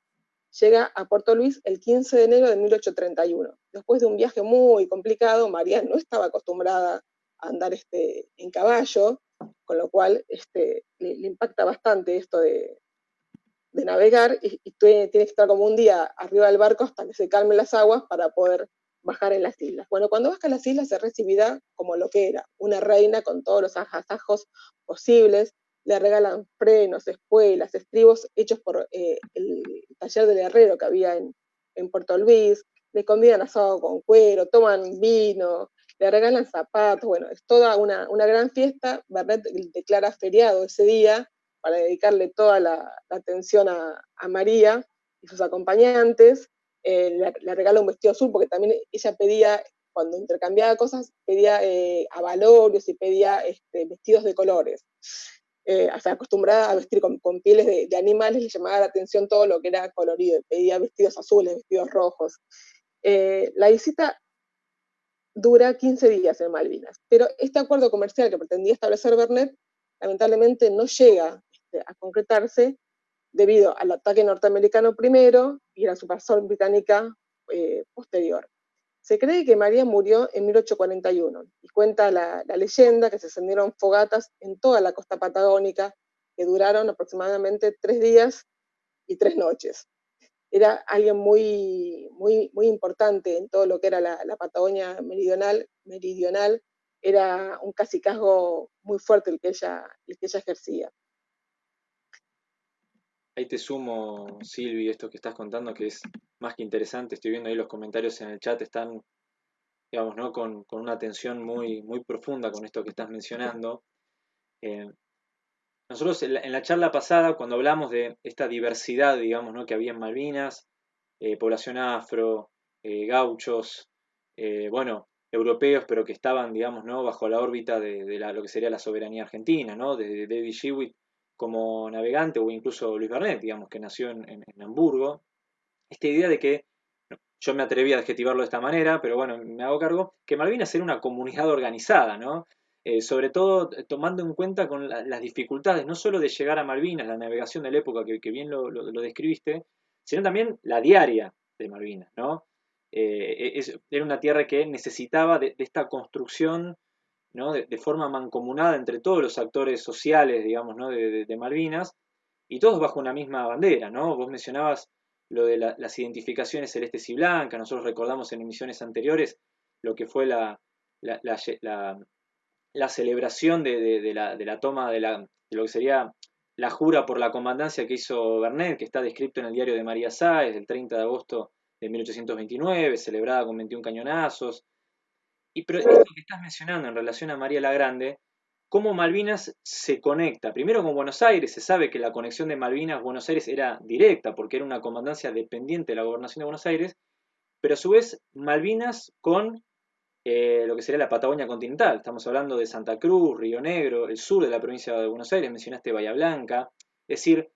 [SPEAKER 2] llega a Puerto Luis el 15 de enero de 1831. Después de un viaje muy complicado, María no estaba acostumbrada andar este, en caballo, con lo cual este, le, impacta bastante esto de, navegar y, tiene que estar como un día arriba del barco hasta que se calmen las aguas para poder bajar en las islas. Bueno, cuando baja a las islas se recibirá como lo que era, una reina con todos los ajasajos posibles, le regalan frenos, espuelas, estribos hechos por eh, el taller del herrero que había en, Puerto Luis, le convidan asado con cuero, toman vino, le regalan zapatos, bueno, es toda una, gran fiesta. Bernet declara feriado ese día para dedicarle toda la, atención a, María y sus acompañantes. Eh, le, regala un vestido azul porque también ella pedía, cuando intercambiaba cosas, pedía eh, avalorios y pedía este, vestidos de colores. Eh, acostumbrada a vestir con, pieles de, animales, le llamaba la atención todo lo que era colorido, pedía vestidos azules, vestidos rojos. Eh, la visita dura 15 días en Malvinas. Pero este acuerdo comercial que pretendía establecer Bernet, lamentablemente no llega este, a concretarse debido al ataque norteamericano primero y la subversión británica eh, posterior. Se cree que María murió en 1841 y cuenta la, leyenda que se encendieron fogatas en toda la costa patagónica que duraron aproximadamente tres días y tres noches era alguien muy, muy, muy importante en todo lo que era la, Patagonia meridional, meridional, era un casicazgo muy fuerte el que ella, el que ella ejercía.
[SPEAKER 1] Ahí te sumo, Silvi, esto que estás contando, que es más que interesante. Estoy viendo ahí los comentarios en el chat, están, digamos, ¿no? con, una atención muy, muy profunda con esto que estás mencionando. Eh, nosotros en la, charla pasada, cuando hablamos de esta diversidad, digamos, ¿no? que había en Malvinas, eh, población afro, eh, gauchos, bueno, europeos, pero que estaban, digamos, ¿no? bajo la órbita de, lo que sería la soberanía argentina, ¿no? de, David Shewitt como navegante, o incluso Luis Bernet, digamos, que nació en, Hamburgo. Esta idea de que, yo me atreví a adjetivarlo de esta manera, pero bueno, me hago cargo, que Malvinas era una comunidad organizada, ¿no? Eh, sobre todo tomando en cuenta con las dificultades, no solo de llegar a Malvinas, la navegación de la época que, bien lo, describiste, sino también la diaria de Malvinas, ¿no? Eh, era una tierra que necesitaba de, esta construcción ¿no? de, forma mancomunada entre todos los actores sociales, digamos, de, Malvinas, y todos bajo una misma bandera, ¿no? Vos mencionabas lo de las identificaciones celestes y blancas, nosotros recordamos en emisiones anteriores lo que fue la, la, la celebración de, la, toma de, lo que sería la jura por la comandancia que hizo Bernet, que está descrito en el diario de María Sáez, del 30 de agosto de 1829, celebrada con 21 cañonazos. Y pero esto que estás mencionando en relación a María la Grande, cómo Malvinas se conecta. Primero con Buenos Aires, se sabe que la conexión de Malvinas-Buenos Aires era directa, porque era una comandancia dependiente de la gobernación de Buenos Aires, pero a su vez Malvinas con eh, lo que sería la Patagonia continental. Estamos hablando de Santa Cruz, Río Negro, el sur de la provincia de Buenos Aires, mencionaste Bahía Blanca. Es decir,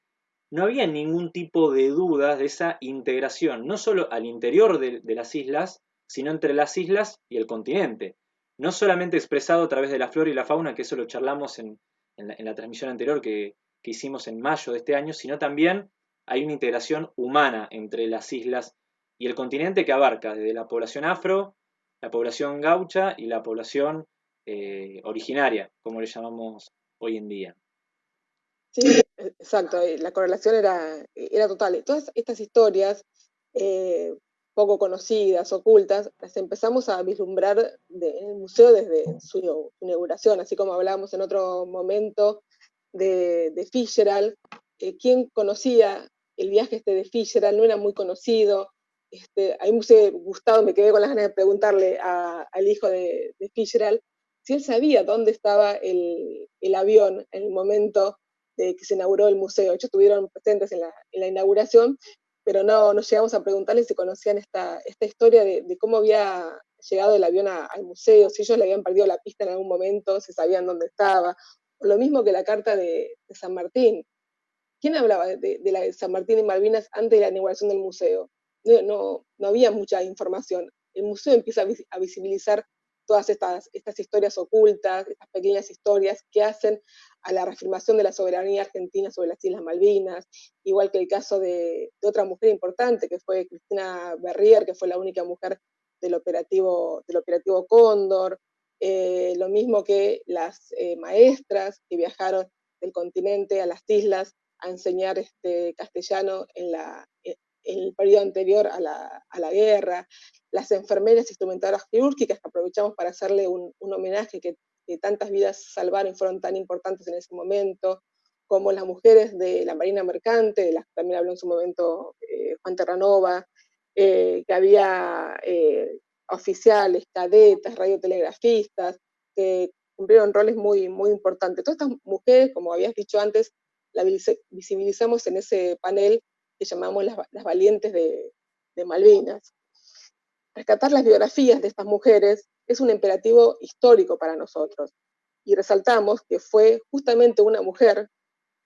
[SPEAKER 1] no había ningún tipo de dudas de esa integración, no solo al interior de, las islas, sino entre las islas y el continente. No solamente expresado a través de la flora y la fauna, que eso lo charlamos en, la, transmisión anterior que, que hicimos en mayo de este año, sino también hay una integración humana entre las islas y el continente que abarca desde la población afro, la población gaucha y la población eh, originaria, como le llamamos hoy en día.
[SPEAKER 2] Sí, exacto, la correlación era, era total. Todas estas historias eh, poco conocidas, ocultas, las empezamos a vislumbrar en el museo desde su inauguración, así como hablábamos en otro momento de, de Fitzgerald. ¿Quién conocía el viaje este de Fitzgerald? No era muy conocido, este, a mí me hubiese me quedé con las ganas de preguntarle al hijo de, de si él sabía dónde estaba el, avión en el momento de que se inauguró el museo. Ellos estuvieron presentes en la, inauguración, pero no nos llegamos a preguntarle si conocían esta, esta historia de, cómo había llegado el avión al museo, si ellos le habían perdido la pista en algún momento, si sabían dónde estaba. lo mismo que la carta de, San Martín. ¿Quién hablaba de, la San Martín y Malvinas antes de la inauguración del museo? no, no, había mucha información. El museo empieza a, visibilizar todas estas, estas historias ocultas, estas pequeñas historias que hacen a la reafirmación de la soberanía argentina sobre las Islas Malvinas, igual que el caso de, otra mujer importante, que fue Cristina Berrier, que fue la única mujer del operativo, del operativo Cóndor, eh, lo mismo que las eh, maestras que viajaron del continente a las islas a enseñar este castellano en la, el periodo anterior a la, guerra, las enfermeras instrumentadoras quirúrgicas que aprovechamos para hacerle un, homenaje que, tantas vidas salvaron y fueron tan importantes en ese momento, como las mujeres de la Marina Mercante, de las que también habló en su momento eh, Juan Terranova, eh, que había eh, oficiales, cadetas, radiotelegrafistas, que cumplieron roles muy, muy importantes. Todas estas mujeres, como habías dicho antes, las visibilizamos en ese panel que llamamos las, valientes de, Malvinas. Rescatar las biografías de estas mujeres es un imperativo histórico para nosotros y resaltamos que fue justamente una mujer,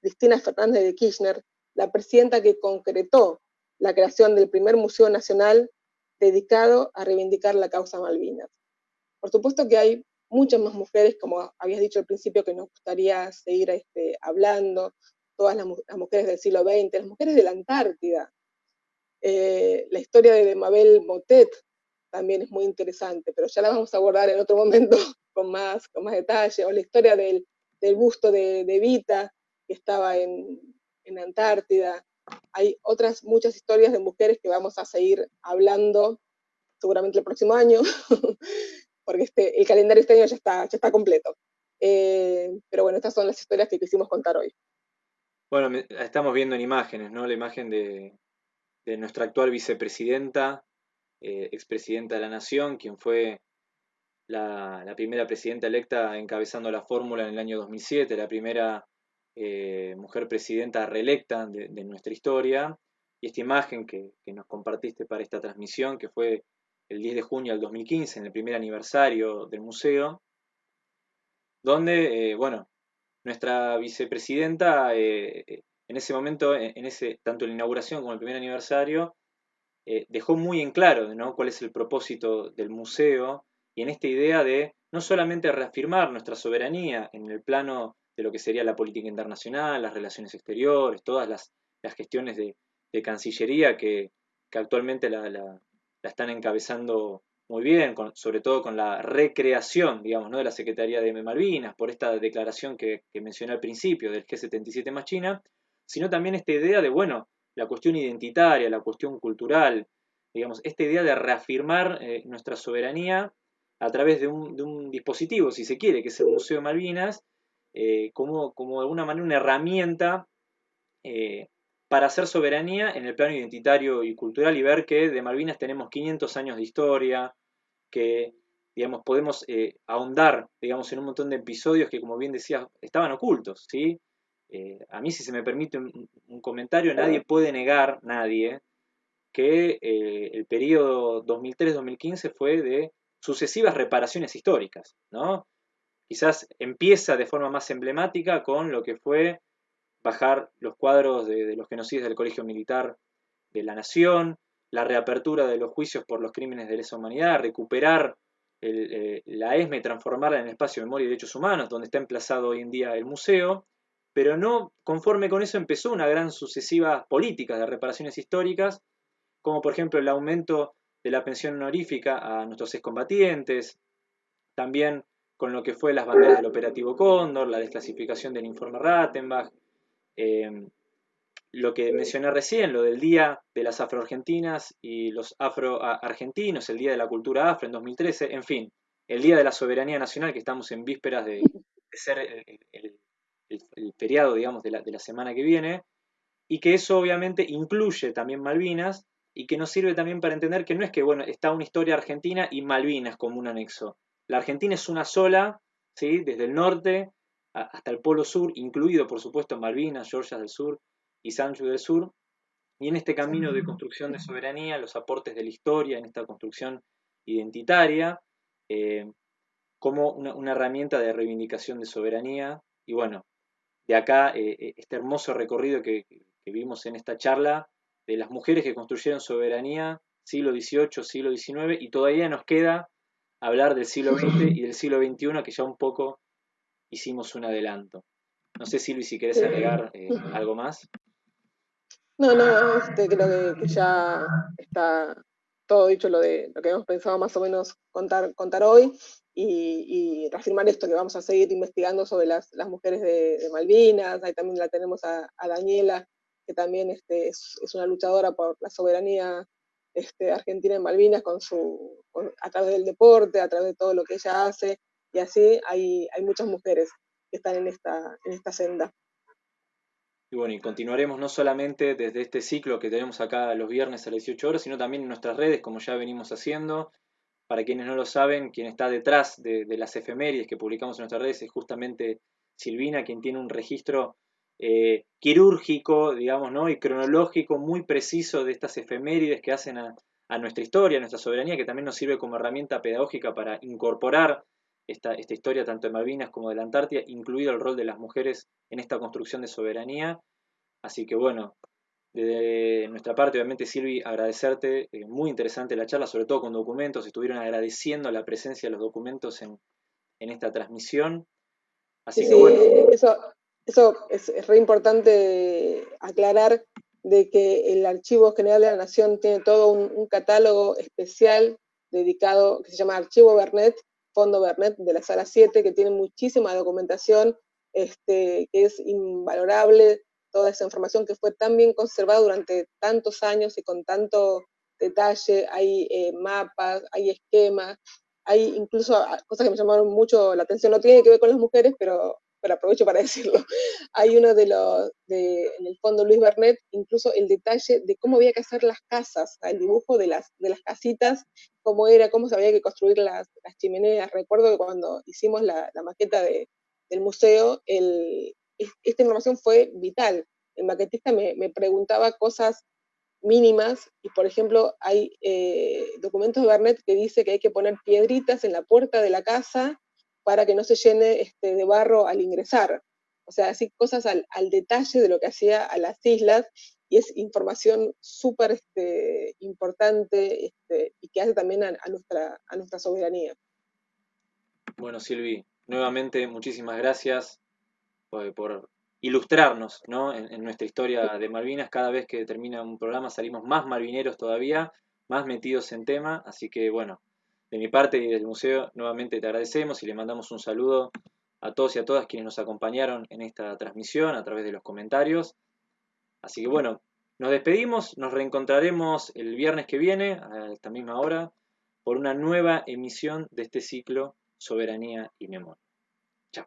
[SPEAKER 2] Cristina Fernández de Kirchner, la presidenta que concretó la creación del primer Museo Nacional dedicado a reivindicar la causa Malvinas. Por supuesto que hay muchas más mujeres, como habías dicho al principio, que nos gustaría seguir este, hablando, todas las, mujeres del siglo XX, las mujeres de la Antártida. Eh, la historia de Mabel Motet también es muy interesante, pero ya la vamos a abordar en otro momento con más, con más detalle, o la historia del, busto de, de, Vita, que estaba en, en Antártida. Hay otras muchas historias de mujeres que vamos a seguir hablando seguramente el próximo año, porque este, el calendario este año ya está, ya está completo. Eh, pero bueno, estas son las historias que quisimos contar hoy.
[SPEAKER 1] Bueno, estamos viendo en imágenes, ¿no? La imagen de, nuestra actual vicepresidenta, eh, expresidenta de la Nación, quien fue la, primera presidenta electa encabezando la fórmula en el año 2007, la primera eh, mujer presidenta reelecta de, nuestra historia, y esta imagen que, nos compartiste para esta transmisión, que fue el 10 de junio del 2015, en el primer aniversario del museo, donde, eh, bueno, nuestra vicepresidenta en ese momento, en ese, tanto la inauguración como el primer aniversario, dejó muy en claro ¿no? cuál es el propósito del museo y en esta idea de no solamente reafirmar nuestra soberanía en el plano de lo que sería la política internacional, las relaciones exteriores, todas las, gestiones de, Cancillería que, actualmente la, están encabezando muy bien, sobre todo con la recreación, digamos, ¿no? de la Secretaría de Malvinas, por esta declaración que, mencioné al principio del G77 más China, sino también esta idea de, bueno, la cuestión identitaria, la cuestión cultural, digamos, esta idea de reafirmar eh, nuestra soberanía a través de un, dispositivo, si se quiere, que es el Museo de Malvinas, eh, como, como, de alguna manera una herramienta eh, para hacer soberanía en el plano identitario y cultural y ver que de Malvinas tenemos 500 años de historia, que digamos, podemos ahondar digamos, en un montón de episodios que, como bien decía, estaban ocultos. ¿sí? A mí, si se me permite un, un comentario, nadie puede negar, nadie, que el periodo 2003-2015 fue de sucesivas reparaciones históricas, ¿no? Quizás empieza de forma más emblemática con lo que fue bajar los cuadros de, los genocidios del Colegio Militar de la Nación, la reapertura de los juicios por los crímenes de lesa humanidad, recuperar eh, la ESME, transformarla en espacio de memoria y derechos humanos, donde está emplazado hoy en día el museo, pero no conforme con eso empezó una gran sucesiva política de reparaciones históricas, como por ejemplo el aumento de la pensión honorífica a nuestros excombatientes, también con lo que fue las banderas del operativo Cóndor, la desclasificación del informe Rattenbach, eh, lo que mencioné recién, lo del Día de las Afroargentinas y los Afroargentinos, el Día de la Cultura Afro en 2013, en fin, el Día de la Soberanía Nacional, que estamos en vísperas de, ser el, feriado, digamos, de la, de la semana que viene, y que eso obviamente incluye también Malvinas, y que nos sirve también para entender que no es que, bueno, está una historia argentina y Malvinas como un anexo. La Argentina es una sola, ¿sí? desde el norte hasta el polo sur, incluido, por supuesto, Malvinas, Georgia del Sur y Sancho del Sur. Y en este camino de construcción de soberanía, los aportes de la historia, en esta construcción identitaria, eh, como una, herramienta de reivindicación de soberanía. Y bueno, de acá eh, eh, este hermoso recorrido que vimos en esta charla de las mujeres que construyeron soberanía, siglo XVIII, siglo XIX, y todavía nos queda hablar del siglo XX y del siglo XXI, que ya un poco hicimos un adelanto. No sé, Silvi, si querés agregar eh, algo más.
[SPEAKER 2] No, no, este, creo que, ya está todo dicho lo de lo que hemos pensado más o menos contar, contar hoy y, reafirmar esto, que vamos a seguir investigando sobre las, mujeres de, Malvinas, ahí también la tenemos a Daniela, que también este, es, una luchadora por la soberanía este, argentina en Malvinas con su, a través del deporte, a través de todo lo que ella hace, y así hay, hay muchas mujeres que están en esta, en esta senda.
[SPEAKER 1] Y bueno, y continuaremos no solamente desde este ciclo que tenemos acá los viernes a las 18 horas, sino también en nuestras redes, como ya venimos haciendo. Para quienes no lo saben, quien está detrás de, las efemérides que publicamos en nuestras redes es justamente Silvina, quien tiene un registro eh, quirúrgico, digamos, ¿no? y cronológico muy preciso de estas efemérides que hacen a, nuestra historia, a nuestra soberanía, que también nos sirve como herramienta pedagógica para incorporar esta, esta, historia tanto de Malvinas como de la Antártida, incluido el rol de las mujeres en esta construcción de soberanía. Así que bueno, de nuestra parte, obviamente, Silvi, agradecerte, eh, muy interesante la charla, sobre todo con documentos, estuvieron agradeciendo la presencia de los documentos en, esta transmisión.
[SPEAKER 2] Así que bueno. Eso, eso es, re importante aclarar de que el Archivo General de la Nación tiene todo un, catálogo especial dedicado, que se llama Archivo Bernet, Fondo Bernet de la Sala 7, que tiene muchísima documentación, este, que es invalorable, toda esa información que fue tan bien conservada durante tantos años y con tanto detalle, hay eh, mapas, hay esquemas, hay incluso ah, cosas que me llamaron mucho la atención, no tiene que ver con las mujeres, pero pero aprovecho para decirlo, hay uno de los, de, en el fondo Luis Bernet, incluso el detalle de cómo había que hacer las casas, el dibujo de las, de las casitas, cómo era, cómo se había que construir las, las chimeneas. Recuerdo que cuando hicimos la, maqueta de, del museo, el, esta información fue vital. El maquetista me, preguntaba cosas mínimas y, por ejemplo, hay eh, documentos de Barnett que dice que hay que poner piedritas en la puerta de la casa para que no se llene este, de barro al ingresar. O sea, así cosas al, detalle de lo que hacía a las islas y es información súper este, importante este, y que hace también a, nuestra, a nuestra soberanía.
[SPEAKER 1] Bueno, Silvi, nuevamente muchísimas gracias por, ilustrarnos en, nuestra historia de Malvinas. Cada vez que termina un programa salimos más malvineros todavía, más metidos en tema. Así que bueno, de mi parte y del museo nuevamente te agradecemos y le mandamos un saludo a todos y a todas quienes nos acompañaron en esta transmisión a través de los comentarios. Así que bueno, nos despedimos, nos reencontraremos el viernes que viene a esta misma hora por una nueva emisión de este ciclo Soberanía y Memoria. Chao.